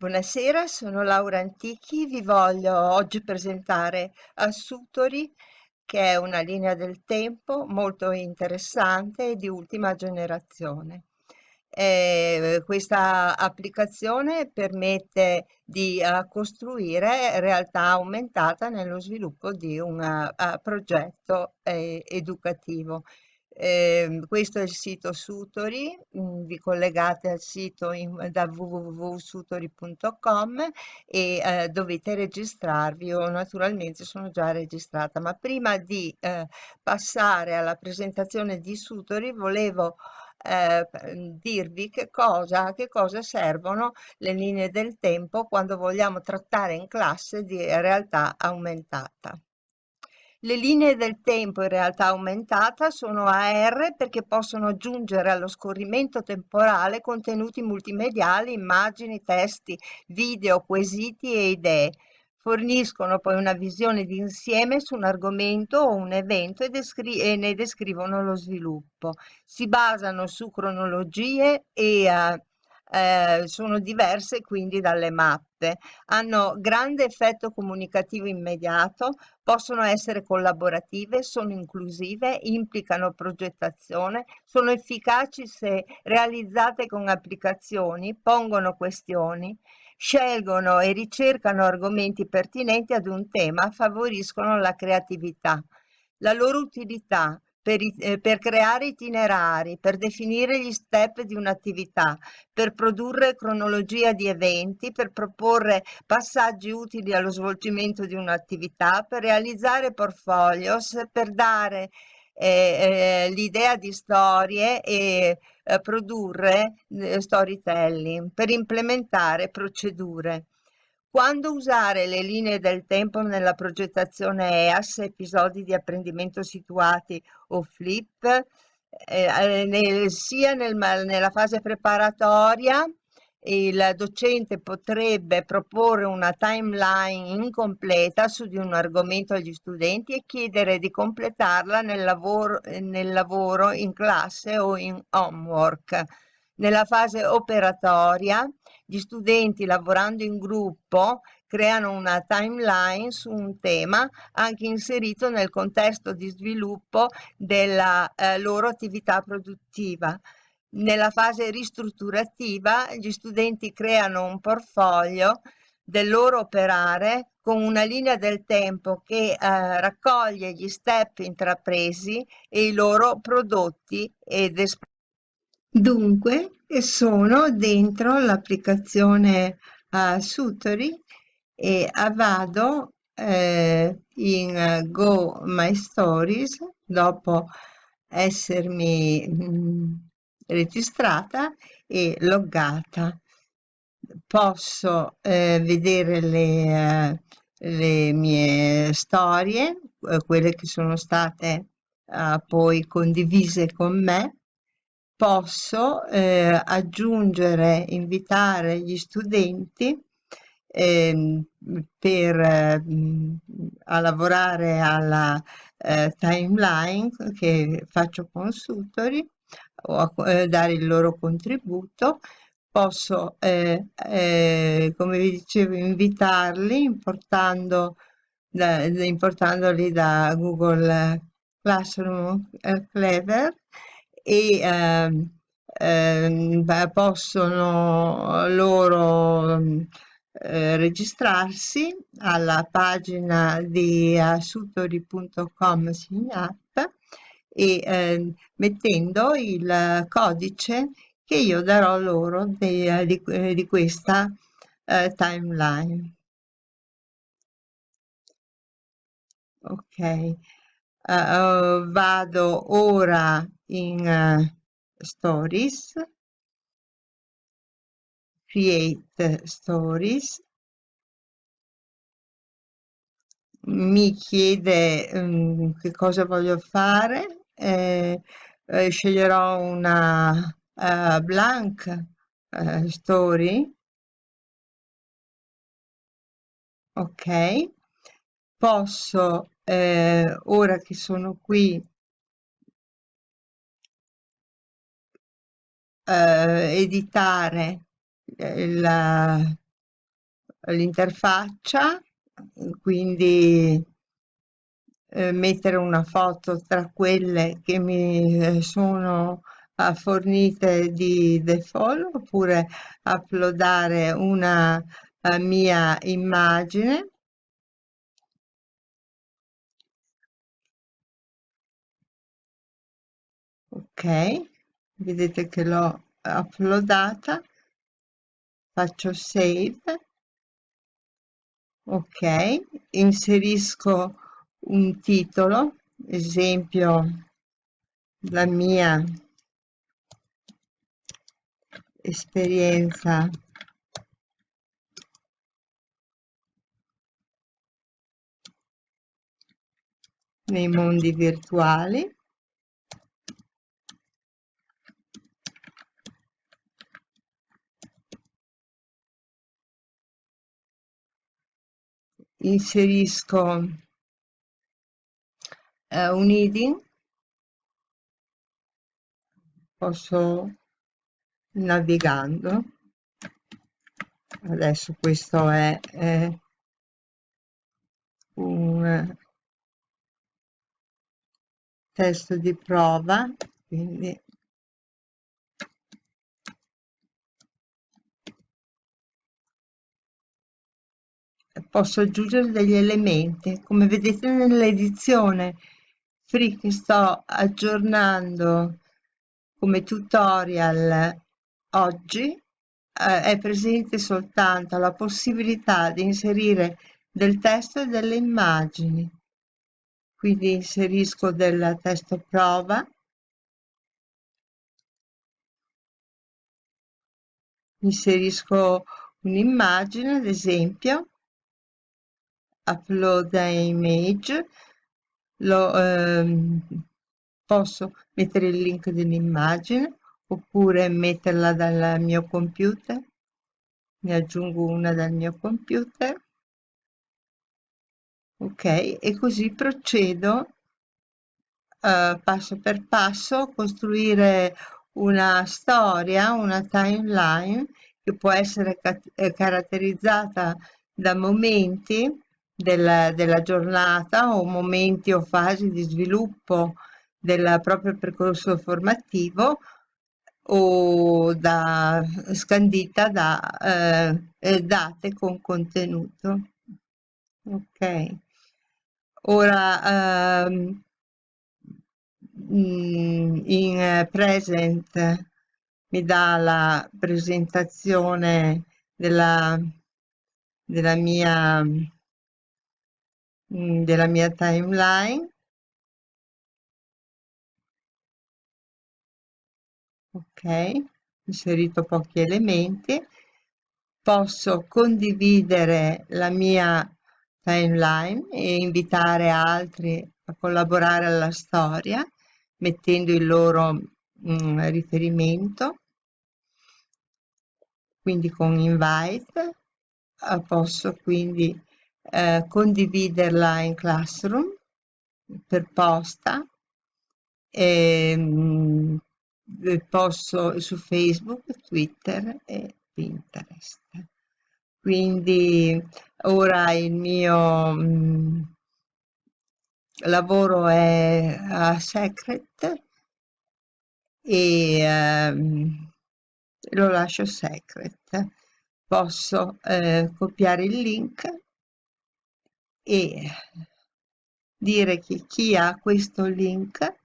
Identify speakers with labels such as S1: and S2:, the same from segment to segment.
S1: Buonasera, sono Laura Antichi, vi voglio oggi presentare Assutori, che è una linea del tempo molto interessante e di ultima generazione. Eh, questa applicazione permette di uh, costruire realtà aumentata nello sviluppo di un uh, progetto eh, educativo. Eh, questo è il sito Sutori, mm, vi collegate al sito in, da www.sutori.com e eh, dovete registrarvi. Io naturalmente sono già registrata, ma prima di eh, passare alla presentazione di Sutori volevo eh, dirvi che cosa, che cosa servono le linee del tempo quando vogliamo trattare in classe di realtà aumentata. Le linee del tempo in realtà aumentata sono AR perché possono aggiungere allo scorrimento temporale contenuti multimediali, immagini, testi, video, quesiti e idee. Forniscono poi una visione d'insieme su un argomento o un evento e, e, ne descrivono lo sviluppo. Si basano su cronologie e uh, eh, sono diverse quindi dalle mappe, hanno grande effetto comunicativo immediato, possono essere collaborative, sono inclusive, implicano progettazione, sono efficaci se realizzate con applicazioni, pongono questioni, scelgono e ricercano argomenti pertinenti ad un tema, favoriscono la creatività. La loro utilità per, eh, per, creare itinerari, per definire gli step di un'attività, per produrre cronologia di eventi, per proporre passaggi utili allo svolgimento di un'attività, per realizzare portfolios, per dare eh, eh, l'idea di storie e eh, produrre eh, storytelling, per implementare procedure. Quando usare le linee del tempo nella progettazione EAS, episodi di apprendimento situati o flip, eh, eh nel, sia nel, nella fase preparatoria il docente potrebbe proporre una timeline incompleta su di un argomento agli studenti e chiedere di completarla nel lavoro, nel lavoro in classe o in homework. Nella fase operatoria gli studenti lavorando in gruppo creano una timeline su un tema anche inserito nel contesto di sviluppo della eh, loro attività produttiva. Nella fase ristrutturativa gli studenti creano un portfolio del loro operare con una linea del tempo che eh, raccoglie gli step intrapresi e i loro prodotti ed espressioni. Dunque sono dentro l'applicazione uh, Sutori e vado eh, in uh, Go My Stories dopo essermi mh, mm, registrata e loggata. Posso eh, vedere le, uh, le, mie storie, eh, quelle che sono state uh, poi condivise con me posso eh, aggiungere, invitare gli studenti eh, per, eh, a lavorare alla eh, timeline che faccio consultori o a eh, dare il loro contributo. Posso come vi dicevo invitarli importando da, importandoli da Google Classroom Clever e ehm, ehm, possono loro eh, registrarsi alla pagina di assutori.com Signat e eh, mettendo il codice che io darò loro di, di, di questa eh, timeline. Ok, uh, vado ora in uh, stories. Create stories. Mi chiede um, che cosa voglio fare. Eh, eh, sceglierò una uh, blank uh, story. Ok. Posso eh, ora che sono qui eh, editare la, l'interfaccia, quindi eh, mettere una foto tra quelle che mi eh, sono uh, fornite di default oppure uploadare una uh, mia immagine ok vedete che l'ho uploadata. Faccio save. Ok inserisco un titolo esempio la mia esperienza. Nei mondi virtuali inserisco eh, un heading posso navigando. Adesso questo è, è un testo di prova quindi posso aggiungere degli elementi. Come vedete nell'edizione free che sto aggiornando come tutorial oggi. Eh, è presente soltanto la possibilità di inserire del testo e delle immagini. Quindi inserisco del testo prova. Inserisco un'immagine ad esempio upload image lo, ehm, posso mettere il link dell'immagine oppure metterla dal mio computer? Ne aggiungo una dal mio computer. Ok e così procedo uh, passo per passo costruire una storia una timeline che può essere eh, caratterizzata da momenti della, della giornata o momenti o fasi di sviluppo del proprio percorso formativo o da, scandita da eh, date con contenuto. Ok, ora ehm, in present mi dà la presentazione della, della mia della mia timeline. Ok inserito pochi elementi. Posso condividere la mia timeline e invitare altri a collaborare alla storia mettendo il loro mm, riferimento. Quindi con invite eh, posso quindi eh, condividerla in Classroom per posta e, mh, posso su Facebook, Twitter e Pinterest. Quindi ora il mio mh, lavoro è a Secret e ehm, lo lascio secret. Posso eh, copiare il link e dire che chi ha questo link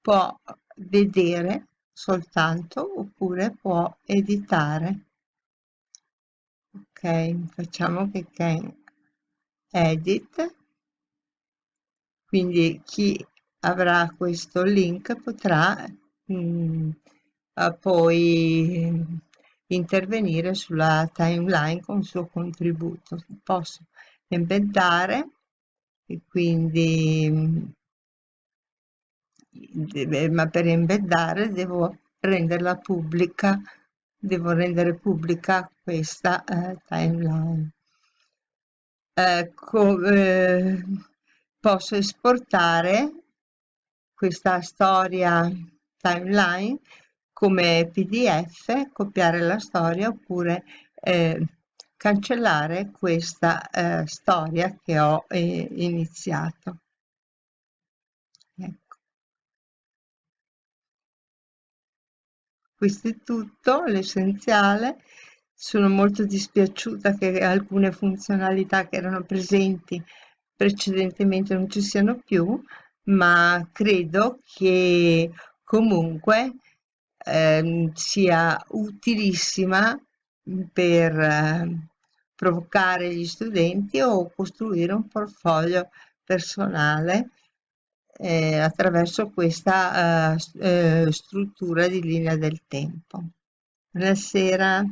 S1: può vedere soltanto oppure può editare. Ok facciamo che can edit. Quindi chi avrà questo link potrà mh, mm, poi intervenire sulla timeline con il suo contributo. Posso embeddare e quindi ma per embeddare devo renderla pubblica devo rendere pubblica questa eh, timeline. Ecco eh, posso esportare questa storia timeline come pdf copiare la storia oppure eh, cancellare questa eh, storia che ho eh, iniziato. Ecco. Questo è tutto, l'essenziale. Sono molto dispiaciuta che alcune funzionalità che erano presenti precedentemente non ci siano più, ma credo che comunque eh, sia utilissima per eh, provocare gli studenti o costruire un portfolio personale eh, attraverso questa eh, eh struttura di linea del tempo. Buonasera.